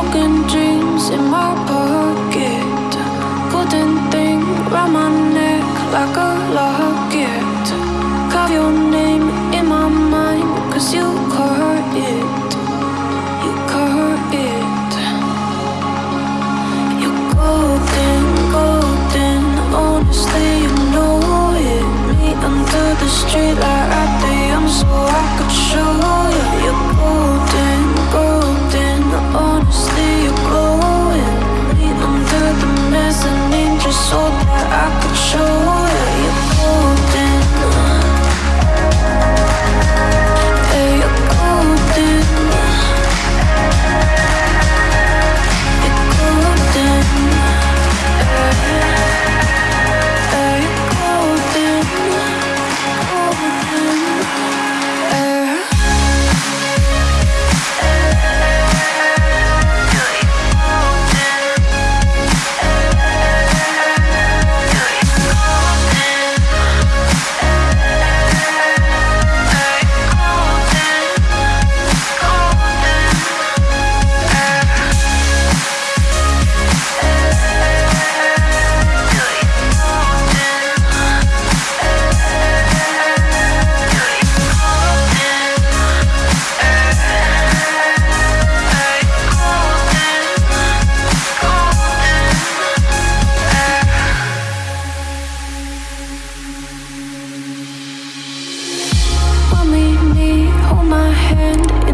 broken dreams in my pocket. Golden thing round my neck like a locket. Carve your name in my mind cause you hand.